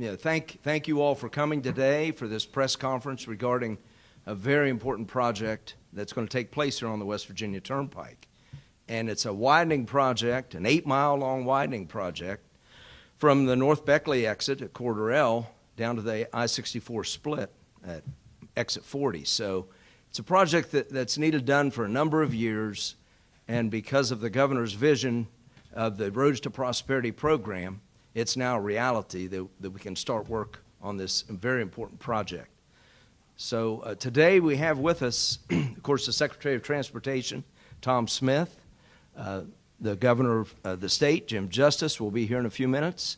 yeah, thank, thank you all for coming today for this press conference regarding a very important project that's going to take place here on the West Virginia Turnpike. And it's a widening project, an eight-mile-long widening project from the North Beckley exit at Corridor L down to the I-64 split at exit 40. So it's a project that, that's needed done for a number of years, and because of the governor's vision of the Roads to Prosperity program, it's now a reality that, that we can start work on this very important project. So uh, today we have with us, of course, the Secretary of Transportation, Tom Smith, uh, the Governor of uh, the state, Jim Justice, will be here in a few minutes.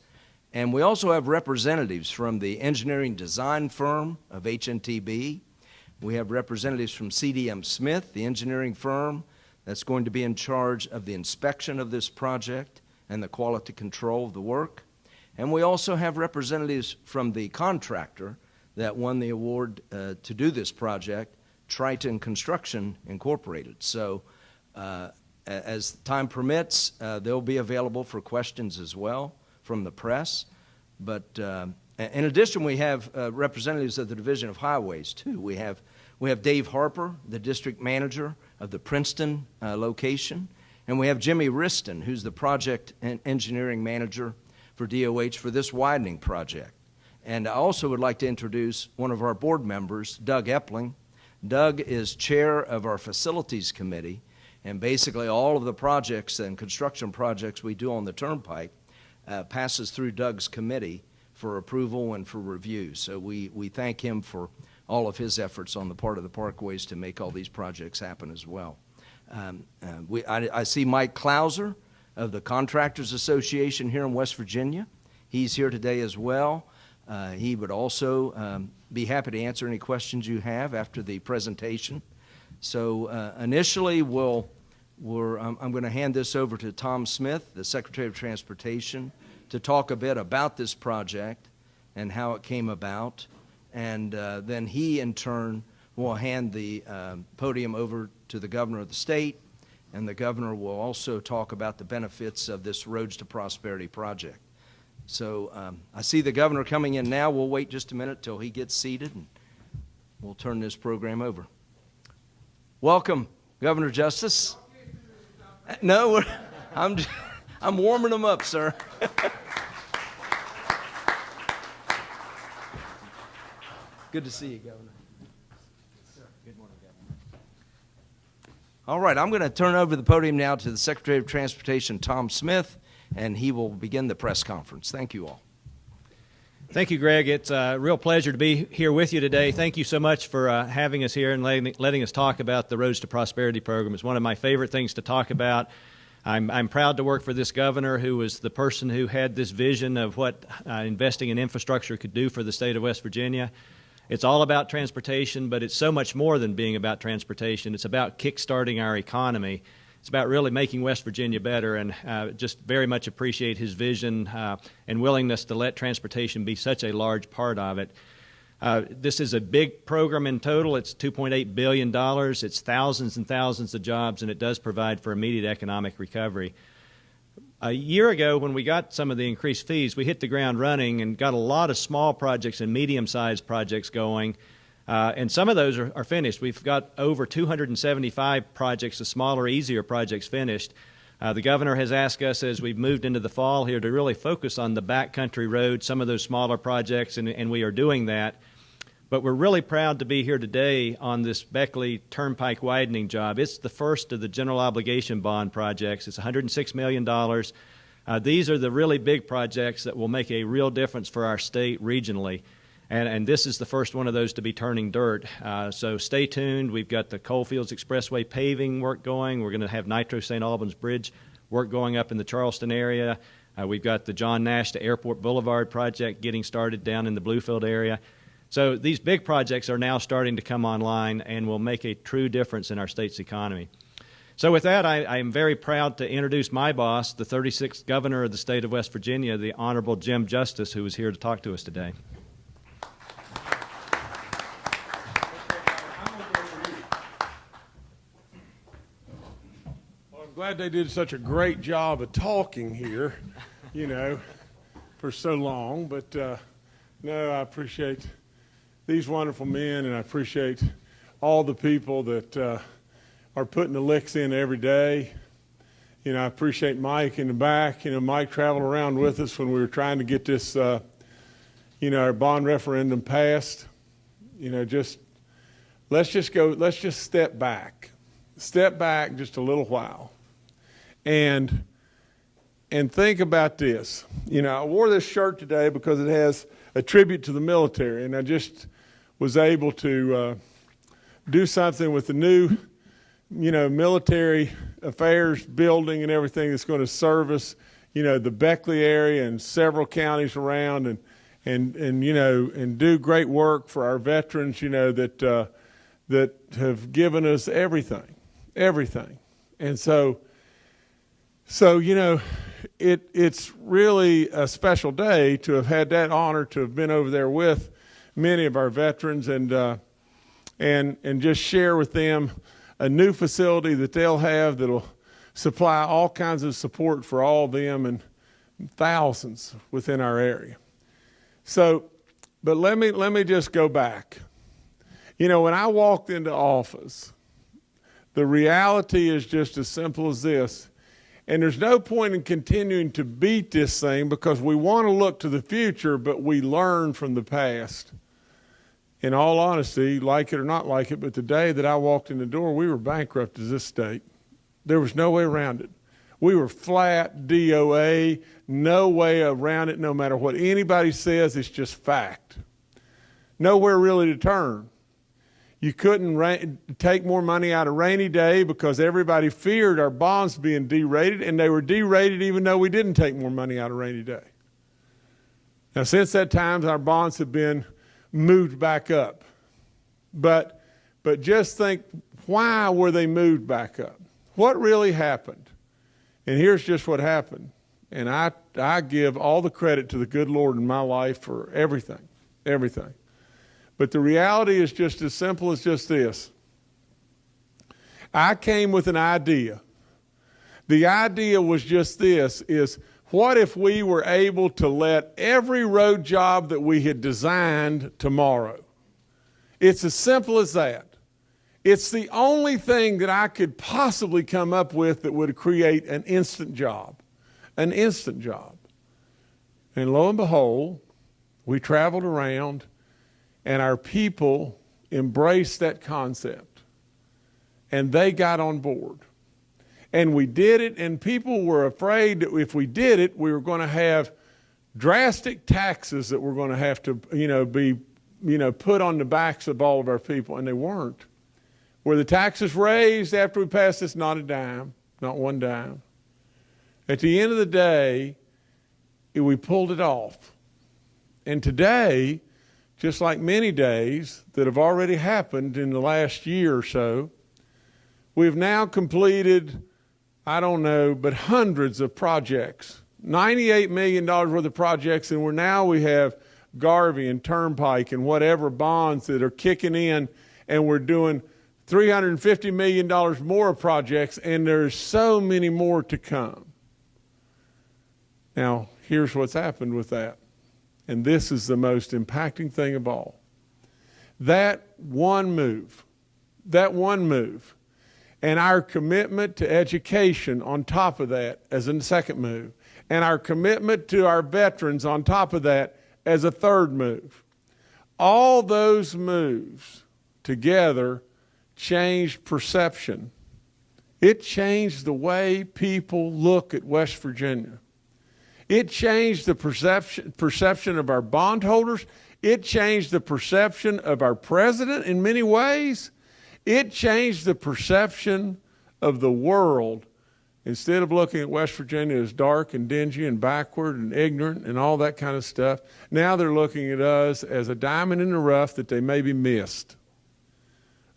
And we also have representatives from the engineering design firm of HNTB. We have representatives from CDM Smith, the engineering firm that's going to be in charge of the inspection of this project and the quality control of the work. And we also have representatives from the contractor that won the award uh, to do this project, Triton Construction Incorporated. So uh, as time permits, uh, they'll be available for questions as well from the press. But uh, in addition, we have uh, representatives of the Division of Highways, too. We have, we have Dave Harper, the district manager of the Princeton uh, location. And we have Jimmy Riston, who's the project and engineering manager for DOH for this widening project. And I also would like to introduce one of our board members, Doug Epling. Doug is chair of our facilities committee, and basically all of the projects and construction projects we do on the turnpike uh, passes through Doug's committee for approval and for review. So we, we thank him for all of his efforts on the part of the parkways to make all these projects happen as well. Um, uh, we, I, I, see Mike Clowser of the Contractors Association here in West Virginia. He's here today as well. Uh, he would also um, be happy to answer any questions you have after the presentation. So uh, initially, we'll, we're, um, I'm going to hand this over to Tom Smith, the Secretary of Transportation, to talk a bit about this project and how it came about. And uh, then he, in turn, will hand the um, podium over to the governor of the state, and the governor will also talk about the benefits of this Roads to Prosperity project. So um, I see the governor coming in now. We'll wait just a minute till he gets seated, and we'll turn this program over. Welcome, Governor Justice. No, I'm, I'm warming them up, sir. Good to see you, Governor. All right, I'm going to turn over the podium now to the Secretary of Transportation, Tom Smith, and he will begin the press conference. Thank you all. Thank you, Greg. It's a real pleasure to be here with you today. Thank you so much for uh, having us here and letting, letting, us talk about the Roads to Prosperity program. It's one of my favorite things to talk about. I'm, I'm proud to work for this governor who was the person who had this vision of what uh, investing in infrastructure could do for the state of West Virginia. It's all about transportation, but it's so much more than being about transportation. It's about kickstarting our economy. It's about really making West Virginia better, and uh, just very much appreciate his vision uh, and willingness to let transportation be such a large part of it. Uh, this is a big program in total. It's $2.8 billion. It's thousands and thousands of jobs, and it does provide for immediate economic recovery. A year ago, when we got some of the increased fees, we hit the ground running and got a lot of small projects and medium-sized projects going. Uh, and some of those are, are, finished. We've got over 275 projects, the smaller, easier projects finished. Uh, the governor has asked us as we've moved into the fall here to really focus on the backcountry roads, some of those smaller projects, and, and we are doing that. But we're really proud to be here today on this Beckley Turnpike widening job. It's the first of the general obligation bond projects. It's $106 million. Uh, these are the really big projects that will make a real difference for our state regionally. And, and this is the first one of those to be turning dirt. Uh, so stay tuned. We've got the Coalfields Expressway paving work going. We're going to have Nitro St. Albans Bridge work going up in the Charleston area. Uh, we've got the John Nash to Airport Boulevard project getting started down in the Bluefield area. So these big projects are now starting to come online and will make a true difference in our state's economy. So with that, I, I, am very proud to introduce my boss, the 36th governor of the state of West Virginia, the Honorable Jim Justice, who is here to talk to us today. Well, I'm glad they did such a great job of talking here, you know, for so long. But uh, No, I appreciate these wonderful men, and I appreciate all the people that uh, are putting the licks in every day. You know, I appreciate Mike in the back. You know, Mike traveled around with us when we were trying to get this, uh, you know, our bond referendum passed. You know, just let's just go, let's just step back, step back just a little while, and and think about this. You know, I wore this shirt today because it has a tribute to the military, and I just was able to uh, do something with the new, you know, military affairs building and everything that's going to service, you know, the Beckley area and several counties around, and and and you know, and do great work for our veterans, you know, that uh, that have given us everything, everything, and so. So you know, it it's really a special day to have had that honor to have been over there with many of our veterans and uh, and and just share with them a new facility that they'll have that'll supply all kinds of support for all of them and thousands within our area. So, but let me let me just go back. You know, when I walked into office, the reality is just as simple as this and there's no point in continuing to beat this thing because we want to look to the future, but we learn from the past. In all honesty, like it or not like it, but the day that I walked in the door, we were bankrupt as this state. There was no way around it. We were flat DOA, no way around it, no matter what anybody says, it's just fact. Nowhere really to turn. You couldn't take more money out of rainy day because everybody feared our bonds being derated, and they were derated even though we didn't take more money out of rainy day. Now, since that time, our bonds have been moved back up. But, but just think why were they moved back up? What really happened? And here's just what happened. And I, I give all the credit to the good Lord in my life for everything, everything. But the reality is just as simple as just this. I came with an idea. The idea was just this is what if we were able to let every road job that we had designed tomorrow? It's as simple as that. It's the only thing that I could possibly come up with that would create an instant job. An instant job. And lo and behold, we traveled around and our people embraced that concept. And they got on board. And we did it, and people were afraid that if we did it, we were going to have drastic taxes that were going to have to, you know, be, you know, put on the backs of all of our people, and they weren't. Were the taxes raised after we passed this? Not a dime, not one dime. At the end of the day, we pulled it off. And today, just like many days that have already happened in the last year or so, we've now completed, I don't know, but hundreds of projects. $98 million worth of projects, and we're now we have GARVEE and Turnpike and whatever bonds that are kicking in, and we're doing $350 million more projects, and there's so many more to come. Now, here's what's happened with that and this is the most impacting thing of all. That one move, that one move, and our commitment to education on top of that as a second move, and our commitment to our veterans on top of that as a third move. All those moves together changed perception. It changed the way people look at West Virginia. It changed the perception, perception of our bondholders. It changed the perception of our president in many ways. It changed the perception of the world. Instead of looking at West Virginia as dark and dingy and backward and ignorant and all that kind of stuff, now they're looking at us as a diamond in the rough that they maybe missed.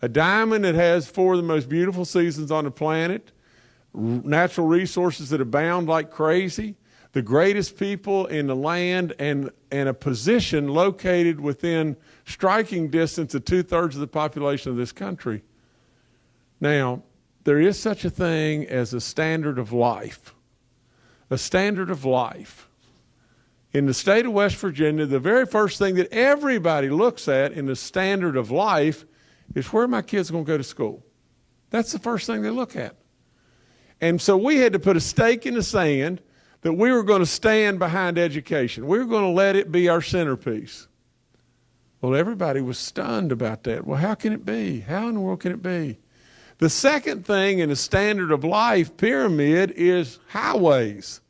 A diamond that has four of the most beautiful seasons on the planet, natural resources that abound like crazy, the greatest people in the land and, and a position located within striking distance of two thirds of the population of this country. Now, there is such a thing as a standard of life. A standard of life. in the state of West Virginia, the very first thing that everybody looks at in the standard of life is where my kids going to go to school. That's the first thing they look at. And so we had to put a stake in the sand that we were going to stand behind education. We were going to let it be our centerpiece. Well, everybody was stunned about that. Well, how can it be? How in the world can it be? The second thing in the standard of life pyramid is highways,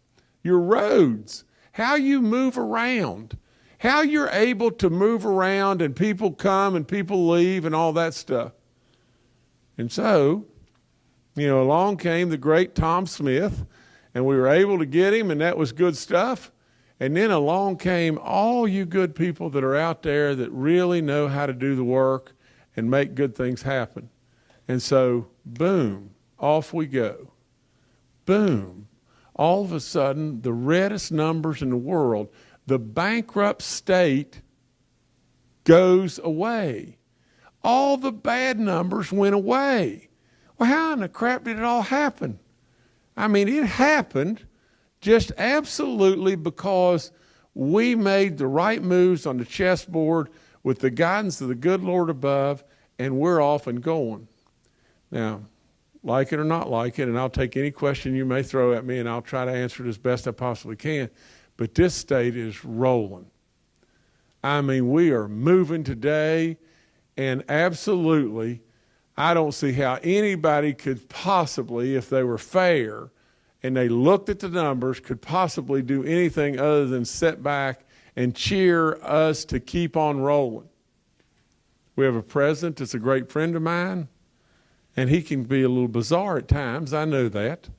your roads, how you move around, how you're able to move around and people come and people leave and all that stuff. And so, you know, along came the great Tom Smith, and we were able to get him, and that was good stuff. And then along came all you good people that are out there that really know how to do the work and make good things happen. And so, boom, off we go. Boom. All of a sudden, the reddest numbers in the world, the bankrupt state goes away. All the bad numbers went away. Well, how in the crap did it all happen? I mean, it happened just absolutely because we made the right moves on the chessboard with the guidance of the good Lord above, and we're off and going. Now, like it or not like it, and I'll take any question you may throw at me and I'll try to answer it as best I possibly can, but this state is rolling. I mean, we are moving today, and absolutely, I don't see how anybody could possibly, if they were fair and they looked at the numbers, could possibly do anything other than sit back and cheer us to keep on rolling. We have a president that's a great friend of mine, and he can be a little bizarre at times. I know that.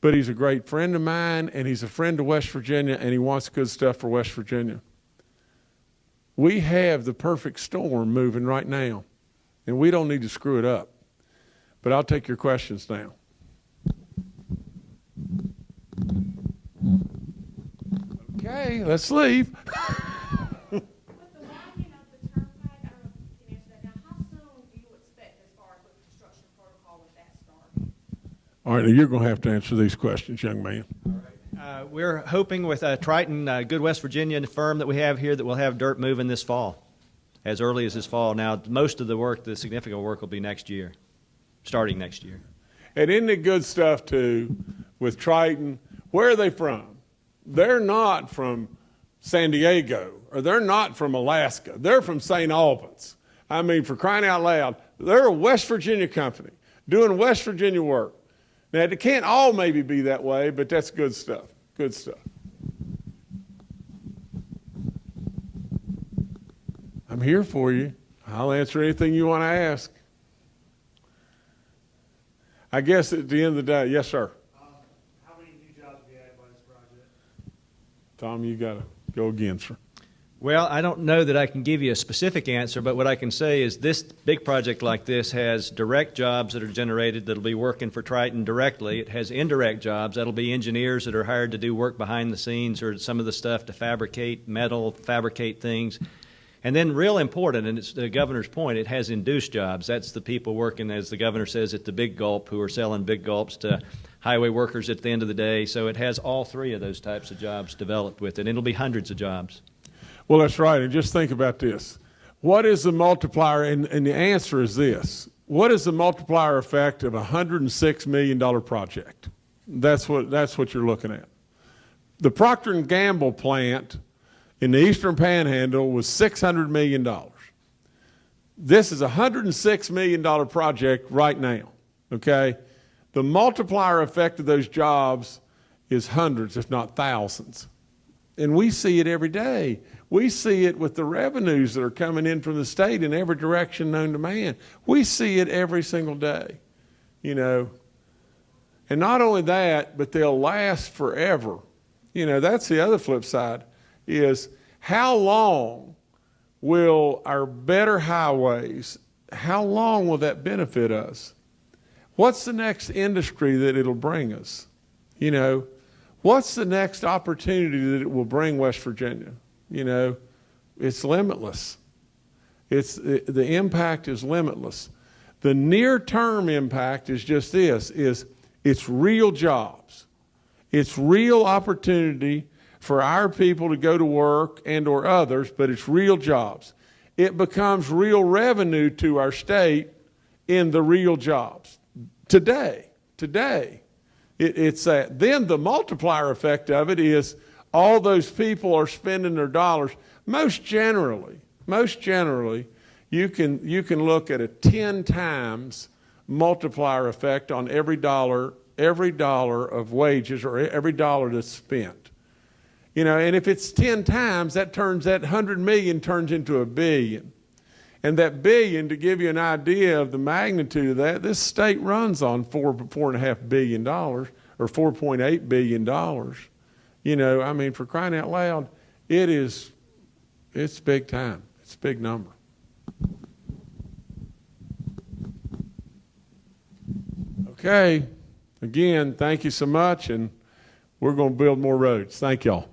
But he's a great friend of mine, and he's a friend of West Virginia, and he wants good stuff for West Virginia. We have the perfect storm moving right now, and we don't need to screw it up. But I'll take your questions now. Okay, let's leave. The the the? All right, now you're going to have to answer these questions, young man. Uh, we're hoping with uh, Triton, uh, good West Virginia firm that we have here, that we'll have dirt moving this fall, as early as this fall. Now, most of the work, the significant work, will be next year, starting next year. And isn't it good stuff too with Triton? Where are they from? They're not from San Diego or they're not from Alaska. They're from St. Albans. I mean, for crying out loud, they're a West Virginia company doing West Virginia work. Now, it can't all maybe be that way, but that's good stuff. Good stuff. I'm here for you. I'll answer anything you want to ask. I guess at the end of the day, yes, sir. Um, How many new jobs will be added by this project? Tom, you got to go again, sir. Well, I don't know that I can give you a specific answer, but what I can say is this big project like this has direct jobs that are generated that'll be working for Triton directly. It has indirect jobs that'll be engineers that are hired to do work behind the scenes or some of the stuff to fabricate metal, fabricate things. And then, real important, and it's the governor's point, it has induced jobs. That's the people working, as the governor says, at the big gulp who are selling big gulps to highway workers at the end of the day. So it has all three of those types of jobs developed with it, it'll be hundreds of jobs. Well, that's right. And just think about this. What is the multiplier? And, and the answer is this. What is the multiplier effect of a $106 million project? That's what, that's what you're looking at. The Procter Gamble plant in the Eastern Panhandle was $600 million. This is a $106 million project right now, okay? The multiplier effect of those jobs is hundreds, if not thousands. And we see it every day. We see it with the revenues that are coming in from the state in every direction known to man. We see it every single day, you know. And not only that, but they'll last forever. You know, that's the other flip side is how long will our better highways, how long will that benefit us? What's the next industry that it'll bring us? You know, what's the next opportunity that it will bring West Virginia? You know, it's limitless. It's the, impact is limitless. The near-term impact is just this: is it's real jobs, it's real opportunity for our people to go to work and or others, but it's real jobs. It becomes real revenue to our state in the real jobs. Today, today, it, it's that. Then the multiplier effect of it is all those people are spending their dollars. Most generally, most generally, you can, you can look at a 10 times multiplier effect on every dollar, every dollar of wages or every dollar that's spent. You know, and if it's 10 times, that turns, that 100 million turns into a billion. And that billion, to give you an idea of the magnitude of that, this state runs on four, four and a half billion dollars or 4.8 billion dollars. You know, I mean, for crying out loud, it is, it's big time. It's a big number. Okay. Again, thank you so much, and we're going to build more roads. Thank y'all.